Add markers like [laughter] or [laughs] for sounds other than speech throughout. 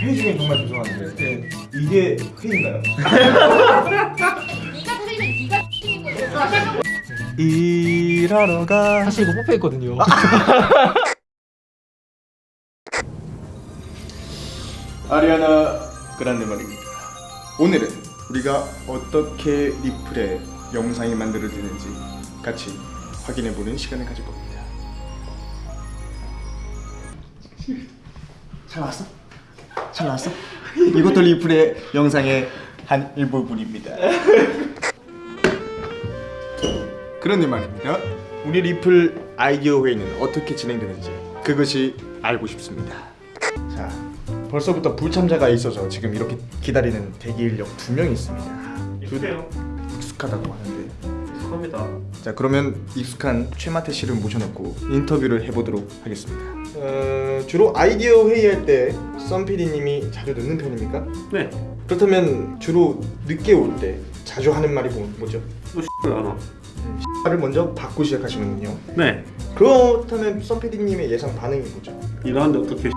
회의 중에 정말 죄송한데 네. 이게 회의인가요? 네가 틀리면 네가 틀린 거죠. 일하러 가 사실 이거 뽀뽀했거든요. [laughs] 아리아나 그란데 말입니다. 오늘은 우리가 어떻게 리플의 영상이 만들어지는지 같이 확인해보는 시간을 가질 겁니다. 잘 나왔어? 잘 나왔어? 이것도 리플의 영상의 한 일부분입니다. 그런데 말입니다. 우리 리플 아이디어 회의는 어떻게 진행되는지 그것이 알고 싶습니다. 자, 벌써부터 불참자가 있어서 지금 이렇게 기다리는 대기 인력 두 명이 있습니다. 익숙해요. 익숙하다고 하는데. 익숙합니다. 자, 그러면 익숙한 최마태 씨를 모셔놓고 인터뷰를 해보도록 하겠습니다. 어, 주로 아이디어 회의할 때 썬PD님이 자주 늦는 편입니까? 네. 그렇다면 주로 늦게 올 때 자주 하는 말이 뭐- 뭐죠? 뭐 X를 안 와. 말을 먼저 받고 시작하시는군요. 네. 그렇다면 썬PD님의 예상 반응이 뭐죠? 일하는데 어떻게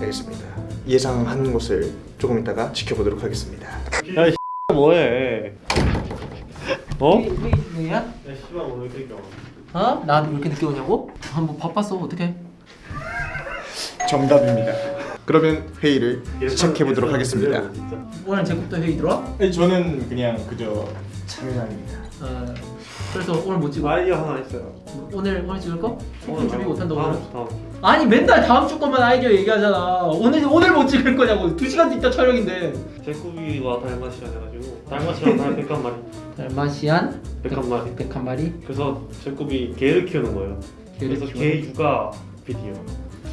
알겠습니다. 예상한 것을 조금 이따가 지켜보도록 하겠습니다. 야, 이 뭐해? 어? 회의 회의 중이야? 야, 씨발 오늘 이렇게 와. 어? 나왜 이렇게 늦게 오냐고? 한번 바빴어 어떡해? 정답입니다. 그러면 회의를 시작해 보도록 예상 하겠습니다. 진짜. 오늘 제국도 회의 들어와? 아니, 저는 그냥 그저 참여장입니다. 어, 그래서 오늘 못 찍어. 아이디어 하나 있어요. 오늘 오늘 찍을 거? 오늘 준비 못한다고 다음? 주, 다음 주. 아니 맨날 다음 주 것만 아이디어 얘기하잖아. 오늘 오늘 못 찍을 거냐고. 2 시간 있다 촬영인데. 제꾸비와 달마시안 해가지고 달마시안 달 백한 마리. 달마시안 백한 마리. 백한 마리. 그래서 제꾸비 개를 키우는 거예요. 개를 그래서 키우는 개 육아 비디오.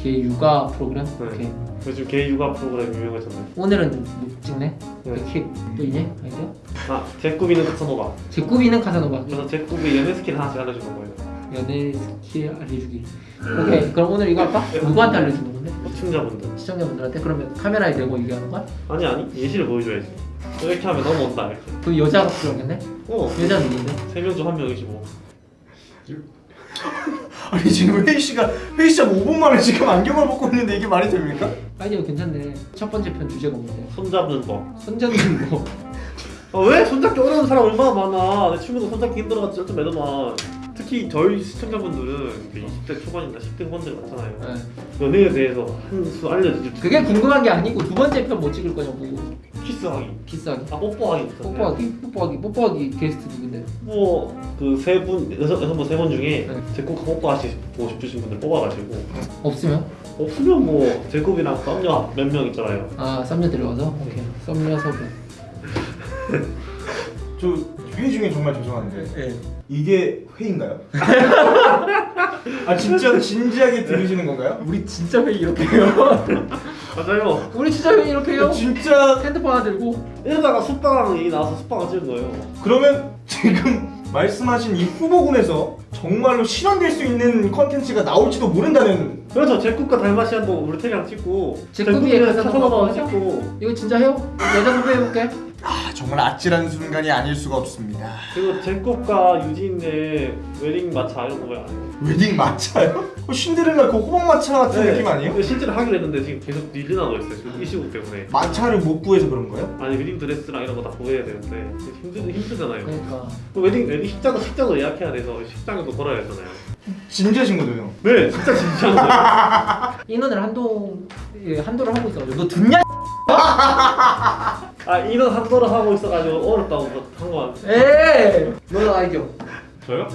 개 육아 프로그램. 네. 오케이. 요즘 개 육아 프로그램 유명하잖아요. 오늘은 못 찍네. 네. 또 있네 아이디어. 아, 제꾸비는 카사노바. 제꾸비는 카사노바. 그래서 제꾸비 연애 스킬 하나씩 알려주는 거예요. 연애 스킬 알려주기. 오케이. 그럼 오늘 이거 할까? 누구한테 알려주는 건데? 시청자분들. 시청자분들한테 그러면 카메라에 대고 얘기하는 거야? 아니 아니 예시를 보여줘야지. 이렇게 하면 넘어온다 이렇게. 그 여자가 필요하겠네? 어. 여자 누군데? 세 명 중 한 명이지 뭐. 아니 지금 회의 시간 회의 시작 5분 만에 지금 안경을 벗고 있는데 이게 말이 됩니까? 아이디어 괜찮네. 첫 번째 편 주제가 뭔데? 손 잡는 거. 손잡는 거. 아 왜? 손잡기 어려운 사람 얼마나 많아. 내 친구도 손잡기 힘들어가지고 좀 매더만. 특히 저희 시청자분들은 그 20대 초반이나 10대 후반들 많잖아요. 네. 연애에 대해서 한 수 알려주지. 그게 궁금한 게 아니고 두 번째 편뭐 찍을 거냐고. 키스하기. 키스하기. 아 뽀뽀하기. 뽀뽀하기? 뽀뽀하기. 뽀뽀하기 게스트 누군데? 뭐그 세분 여섯 여섯 분세분 중에 네. 제꼭 뽀뽀하시 보고 싶으신 분들 뽑아가지고 없으면? 없으면 뭐 제곱이랑 썸녀 몇 명 있잖아요. 아 썸녀 데려와서? 오케이. 썸녀 섭외. [laughs] 저 회의 중에 정말 죄송한데 네. 이게 회의인가요? [laughs] 아 진짜 진지하게 들으시는 건가요? 우리 진짜 회의 이렇게 해요. [laughs] 맞아요. 우리 진짜 회의 이렇게 해요. 진짜 핸드폰 하나 들고. 이러다가 숙박 얘기 나와서 숙박을 찍은 거예요. 그러면 지금 말씀하신 이 후보군에서 정말로 실현될 수 있는 컨텐츠가 나올지도 모른다는 그래서 제국과 달마시안도 우리 테리랑 찍고 카사노바도 하자. 찍고 이거 진짜 해요? 여자 섭외 해볼게. 아 정말 아찔한 순간이 아닐 수가 없습니다 그리고 제국과 유진의 웨딩 마차 이런 거 왜 안 해요? 웨딩 마차요? 어, 신데렐라 그 호박 마차 같은 느낌 아니에요? 실제로 하기로 했는데 지금 계속 밀려나고 있어요. 지금 이 시국 때문에. 마차를 못 구해서 그런 거예요? 아니 웨딩 드레스랑 이런 거 다 구해야 되는데 힘들 힘들잖아요. 그러니까. 그 웨딩 웨딩 식장도 식장도 예약해야 돼서 식장도 걸어야 되잖아요. 진지하신 거죠? 네, 진짜 진지한 거예요. 인원을 한동 예, 한도를 하고 있어가지고 너 듣냐? [laughs] 아 인원 한도를 하고 있어가지고 어렵다고 한 거. 에이 너 아이디어 저요?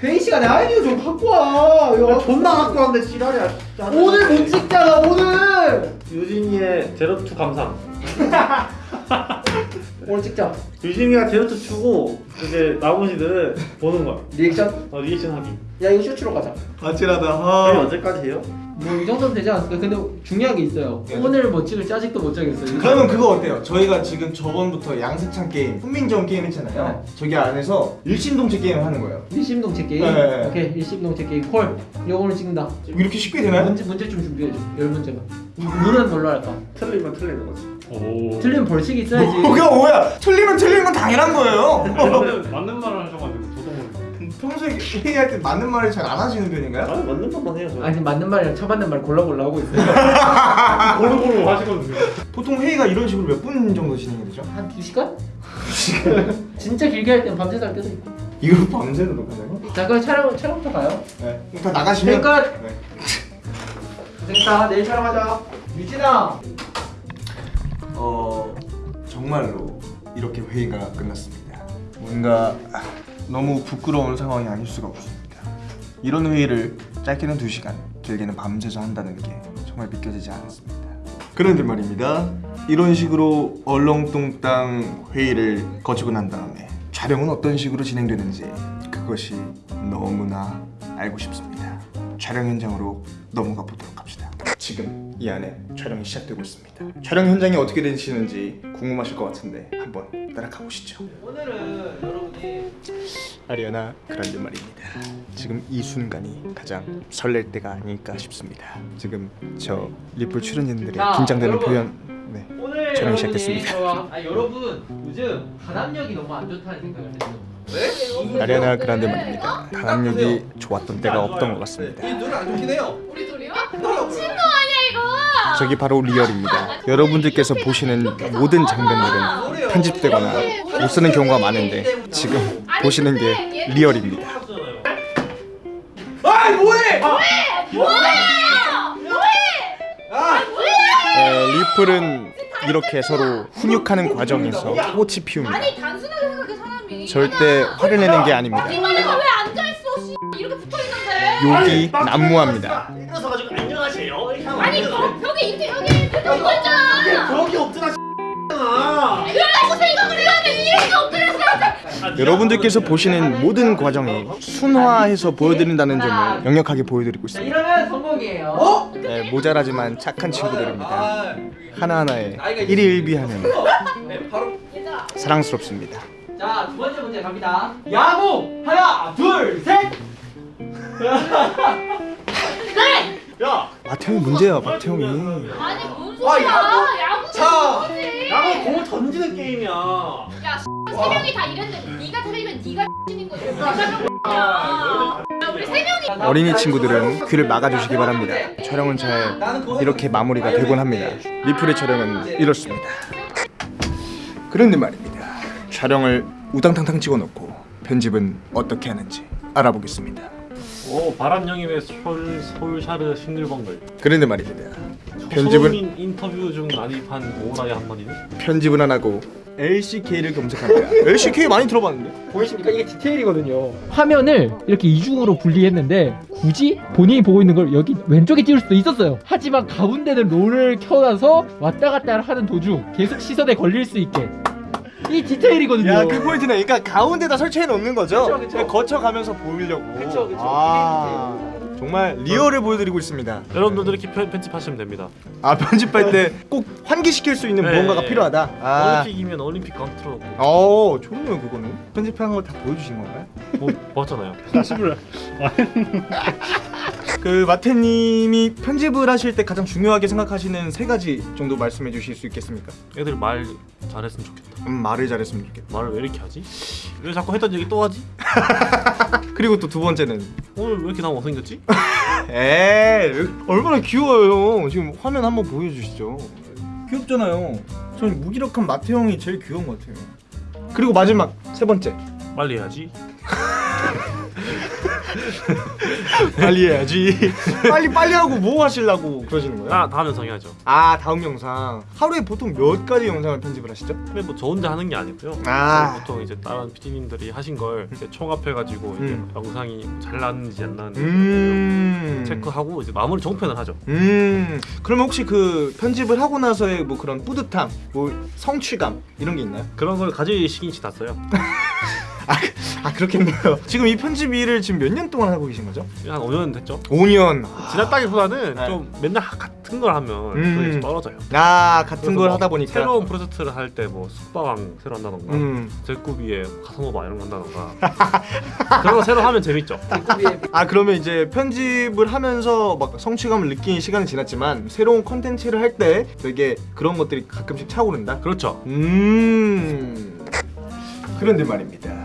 회의 시간에 아이디어 좀 갖고 와 이거 존나 갖고 왔는데 지랄이야. 진짜. 오늘 못 찍잖아 오늘 유진이의 제로투 감상. [laughs] 오늘 찍자 유진이가 제로투 추고 이제 나머지들은 보는 거야. 리액션 어, 리액션 하기. 야 이거 쇼츠로 가자 아찔하다 아. 언제까지 해요? 뭐 이 정도는 되지 않을까 근데 중요한 게 있어요 네. 오늘 뭐 찍을지 아직도 못 정했어요 그러면 그거 어때요? 저희가 지금 저번부터 양세찬 게임, 훈민정 게임 했잖아요 저기 안에서 일심동체 게임을 하는 거예요 일심동체 게임 네, 네. 오케이 일심동체 게임 콜 이거 오늘 찍는다 이렇게 쉽게 되나요? 문제, 문제 좀 준비해줘 열 문제만 룰은 뭘로 할까? 틀리면 틀리는 거지. 오. 틀리면 벌칙이 있어야지 뭐가 뭐야? 틀리면 틀리는 건 당연한 거예요 [laughs] 맞는 말을 하셔가지고. 평소에 회의할 때 맞는 말을 잘 안 하시는 편인가요? 아니 맞는 것만 해요 저. 아니 맞는 말이랑 처맞는 말 골라 골라 하고 있어요 [laughs] 고르는 보통 회의가 이런 식으로 몇 분 정도 진행이 되죠? 한 2시간? [laughs] 진짜 길게 할 때는 밤새서 할 때도 있고 이거 밤새도 녹화되고? 자 그럼 촬영, 촬영부터 가요 네. 그럼 다 나가시면 끝! 네. 됐다 내일 촬영하자 유진아 어 정말로 이렇게 회의가 끝났습니다. 뭔가 너무 부끄러운 상황이 아닐 수가 없습니다. 이런 회의를 짧게는 2시간, 길게는 밤새서 한다는 게 정말 믿겨지지 않았습니다. 그런데 말입니다. 이런 식으로 얼렁뚱땅 회의를 거치고 난 다음에 촬영은 어떤 식으로 진행되는지 그것이 너무나 알고 싶습니다. 촬영 현장으로 넘어가 보도록. 지금 이 안에 촬영이 시작되고 있습니다. 촬영 현장이 어떻게 되시는지 궁금하실 것 같은데 한번 따라가 보시죠. 오늘은 여러분이 아리아나 그란데 말입니다. 지금 이 순간이 가장 설렐 때가 아닐까 싶습니다. 지금 저 리플 출연진들의 자, 긴장되는 여러분. 표현 네. 오늘 촬영이 여러분이 시작됐습니다. 저와- 아 여러분 요즘 단합력이 너무 안 좋다는 생각을 했어요 왜? 아리아나 그란데 말입니다. 단합력이 좋았던 때가 없던 것 같습니다. 눈안 좋긴 해요. 우리 둘이요? 미친 거 아니야 이거? 저기 바로 리얼입니다. 여러분들께서 보시는 모든 장면들은 편집되거나 못 쓰는 경우가 많은데 지금 보시는 게 리얼입니다. 아 뭐해? 뭐야? 뭐해? 에, 리플은 이렇게 서로 훈육하는 과정에서 꽃이 피웁니다. 절대 화를 내는 게 아닙니다. 욕이 난무합니다. 여러분들께서 보시는 모든 과정이 순화해서 보여드린다는 점을 역력하게 보여드리고 자 있습니다. 이러면 성공이에요 네, 모자라지만 착한 친구들입니다. 아. 하나하나에 일희일비하는 네, 바로 얘들아. 사랑스럽습니다. 자 두 번째 문제 갑니다 야구 하나 둘셋 야. 마태형이 문제야, 마태형이. 아니 뭔 아, 소리야? 야구. 야구 자. 뭐지? 야구 공을 던지는 게임이야. 야, 세 명이 다 이랬는데 네가 틀리면 네가 X인 거지. 우리 세 명이 어린이 친구들은 귀를 막아주시기 바랍니다. 촬영은 잘 이렇게 마무리가 되곤 합니다. 리플의 촬영은 이렇습니다. 그런데 말입니다. 촬영을 우당탕탕 찍어놓고 편집은 어떻게 하는지 알아보겠습니다. 오 바람영임의 서울 서울샤르 싱글벙글 그런데 말입니다. 편집은 인터뷰 중 난입한 오라의 한마디는 편집은 안 하고 LCK를 검색합니다. LCK 많이 들어봤는데? 보이십니까? 이게 디테일이거든요 화면을 이렇게 이중으로 분리했는데 굳이 본인이 보고 있는 걸 여기 왼쪽에 띄울 수도 있었어요 하지만 가운데는 롤을 켜놔서 왔다 갔다 하는 도중 계속 시선에 걸릴 수 있게 이 디테일이거든요 야, 그 포인트네. 그러니까 가운데다 설치해 놓는 거죠? 그쵸, 그쵸. 거쳐가면서 보이려고. 그쵸, 그쵸. 아, 정말 리얼을 보여드리고 있습니다. 여러분들 이렇게 편- 편집하시면 됩니다. 아 편집할 때 꼭 환기시킬 수 있는 네. 무언가가 필요하다. 아, 올림픽이면 올림픽 컨트롤 어 좋네요 그거는. 편집한 걸 다 보여주신 건가요? 뭐 봤잖아요. [laughs] [laughs] 그 마태님이 편집을 하실 때 가장 중요하게 생각하시는 세 가지 정도 말씀해 주실 수 있겠습니까? 애들 말 잘했으면 좋겠다. 음, 말을 잘했으면 좋겠다. 말을 왜 이렇게 하지? 왜 자꾸 했던 얘기 또 하지? [laughs] 그리고 또 두 번째는 오늘 왜 이렇게 나 못생겼지? [laughs] 에이 얼마나 귀여워요. 지금 화면 한번 보여주시죠. 귀엽잖아요. 저는 무기력한 마태 형이 제일 귀여운 것 같아요. 그리고 마지막 세 번째 빨리 해야지. [laughs] 빨리 해야지. 빨리 빨리 하고 뭐 하시려고 그러시는 거예요? 아 다음 영상 해야죠. 아 다음 영상 하루에 보통 몇 가지 영상을 편집을 하시죠? 근데 뭐 저 혼자 하는 게 아니고요. 아. 보통 이제 다른 PD님들이 하신 걸 이제 총합해가지고 이제 음. 영상이 잘 나왔는지 안 나왔는지 음 체크하고 이제 마무리 종편을 하죠. 음 그러면 혹시 그 편집을 하고 나서의 뭐 그런 뿌듯함, 뭐 성취감 이런 게 있나요? 그런 걸 가지시긴 지났어요. [laughs] 아 그렇겠네요. 지금 이 편집 일을 지금 몇 년 동안 하고 계신 거죠? 한 5년 됐죠. 5년. 지났다기보다는 네. 좀 맨날 같은 걸 하면 음. 좀 떨어져요. 아 같은 걸 뭐 하다 보니까 새로운 프로젝트를 할 때 뭐 숙박왕 새로 한다던가 음. 제꾸비의 카사노바 이런 거 한다던가 [laughs] 그런 거 새로 하면 재밌죠. 아 그러면 이제 편집을 하면서 막 성취감을 느끼는 시간이 지났지만 새로운 컨텐츠를 할 때 되게 그런 것들이 가끔씩 차오른다. 그렇죠. 음. 그런데 말입니다.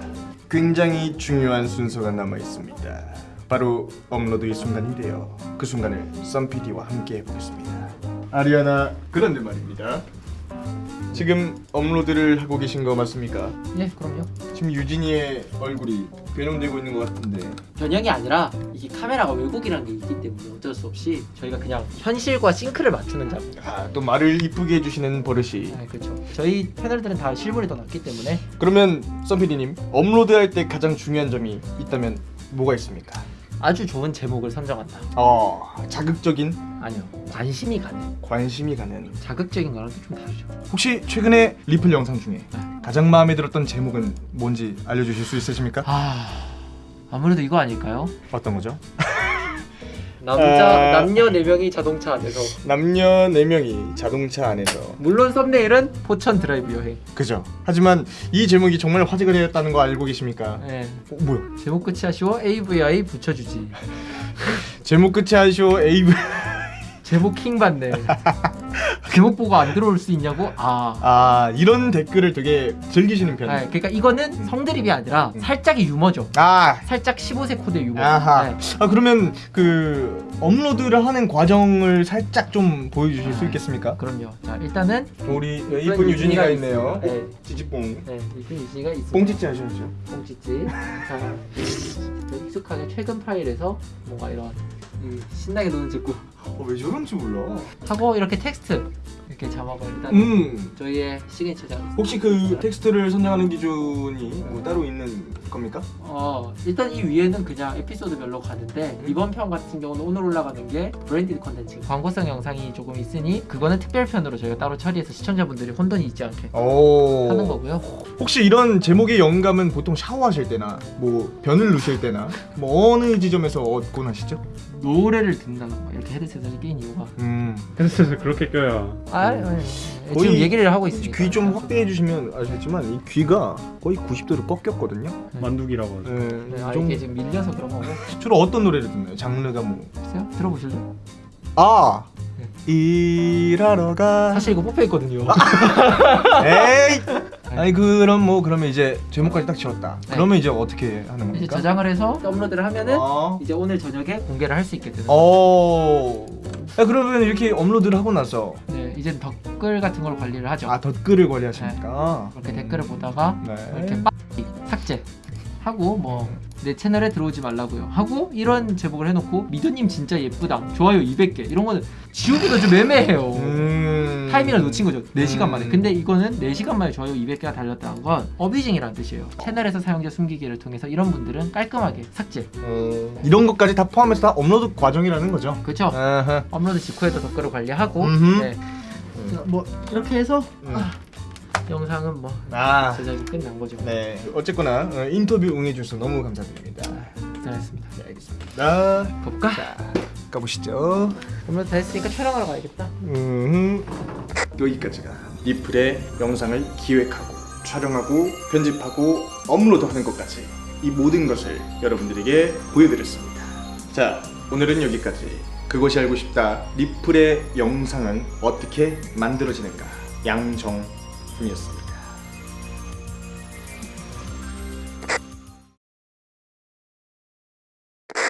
굉장히 중요한 순서가 남아 있습니다. 바로 업로드의 순간인데요. 그 순간을 썬 PD와 함께 해보겠습니다. 아리아나 그런데 말입니다. 지금 업로드를 하고 계신 거 맞습니까? 예, 그럼요. 지금 유진이의 얼굴이 변형되고 있는 것 같은데 변형이 아니라 이게 카메라가 왜곡이라는 게 있기 때문에 어쩔 수 없이 저희가 그냥 현실과 싱크를 맞추는 작업. 아, 또 말을 이쁘게 해주시는 버릇이 아, 그렇죠. 저희 패널들은 다 실물이 더 낫기 때문에 그러면 썬피디님 업로드할 때 가장 중요한 점이 있다면 뭐가 있습니까? 아주 좋은 제목을 선정한다. 어 자극적인 아니요, 관심이 가는. 관심이 가는 자극적인 거랑 좀 다르죠. 혹시 최근에 리플 영상 중에 가장 마음에 들었던 제목은 뭔지 알려주실 수 있으십니까? 아, 아무래도 이거 아닐까요? 어떤 거죠? [laughs] 남자 아. 남녀 네 명이 자동차 안에서 남녀 4명이 자동차 안에서 물론 thumbnail은 포천 드라이브 여행. 그죠 하지만 이 제목이 정말 화제가 되었다는 거 알고 계십니까? 네. 어, 뭐야 제목 끝이 아쉬워 AVI 붙여주지. [laughs] 제목 끝이 아쉬워 AV 제목 킹 받네. [laughs] 제목 보고 안 들어올 수 있냐고? 아. 아 이런 댓글을 되게 즐기시는 아, 편이에요 그러니까 이거는 성드립이 아니라 음. 살짝의 유머죠. 아 살짝 15세 코드 유머. 아하. 네. 아 그러면 그 업로드를 하는 과정을 살짝 좀 보여주실 수 있겠습니까? 그럼요. 자 일단은 우리 이쁜 유준이가 있네요. 네, 찌찌뽕. 네 이쁜 유준이가 있습니다. 뽕찌찌 하셨죠? 뽕찌찌. 자 [laughs] 익숙하게 최근 파일에서 뭔가 이런 이 신나게 노는 직구 어, 왜 저런지 몰라. 하고 이렇게 텍스트 이렇게 자막을 일단 음. 저희의 시그니처 자. 혹시 그 텍스트를 선정하는 기준이 뭐 따로 있는 겁니까? 어 일단 이 위에는 그냥 에피소드별로 가는데 이번 편 같은 경우는 오늘 올라가는 게 branded contents 광고성 영상이 조금 있으니 그거는 특별편으로 저희가 따로 처리해서 시청자분들이 혼돈이 있지 않게 오. 하는 거고요. 혹시 이런 제목의 영감은 보통 샤워하실 때나 뭐 변을 누실 때나 뭐 어느 지점에서 얻곤 하시죠? 노래를 듣는다던가 이렇게 헤드셋을 끼는 이유가 음. 헤드셋을 그렇게 껴야 아 아니, 아니, 거의 지금 얘기를 하고 있으니까 귀좀 확대해 주시면 아시겠지만 이 귀가 거의 90도로 꺾였거든요. 만두기라고 하죠. 네, 네, 이 아, 정도- 이게 지금 밀려서 그런 거고 [laughs] 주로 어떤 노래를 듣나요? 장르가 뭐? 글쎄요 들어보실래요? 아 네. 일하러 가. 사실 이거 뽑혀있거든요 [laughs] 에이. 아니 그럼 뭐 그러면 이제 제목까지 딱 지웠다. 네. 그러면 이제 어떻게 하는 이제 겁니까? 저장을 해서 업로드를 하면은 어. 이제 오늘 저녁에 공개를 할 수 있게 되는 어. 아, 그러면 이렇게 업로드를 하고 나서 네 이제 댓글 같은 걸 관리를 하죠 아 댓글을 관리하십니까? 이렇게 음. 댓글을 보다가 네. 이렇게 빠기 삭제 하고 뭐 내 채널에 들어오지 말라고요 하고 이런 제목을 해놓고 미도님 진짜 예쁘다 좋아요 200개 이런 거는 지우기가 좀 애매해요 음. 타이밍을 놓친 거죠 4시간 음. 만에 근데 이거는 4시간 만에 좋아요 200개가 달렸다는 건 abusing이라는 뜻이에요 채널에서 사용자 숨기기를 통해서 이런 분들은 깔끔하게 삭제 어, 이런 것까지 다 포함해서 다 업로드 과정이라는 거죠. 그렇죠. 업로드 직후에도 댓글을 관리하고. 네. 자, 뭐 이렇게 해서 음. 아, 영상은 뭐 아. 제작이 끝난 거죠 네. 어쨌거나 어, 인터뷰 응해주셔서 너무 감사드립니다. 잘했습니다 네, 알겠습니다. 볼까? 자, 가보시죠. 업로드 다 했으니까 촬영하러 가야겠다 음. 여기까지가 리플의 영상을 기획하고 촬영하고 편집하고 업로드하는 것까지 이 모든 것을 여러분들에게 보여드렸습니다. 자, 오늘은 여기까지. 그것이 알고 싶다. 리플의 영상은 어떻게 만들어지는가? 양정 местных.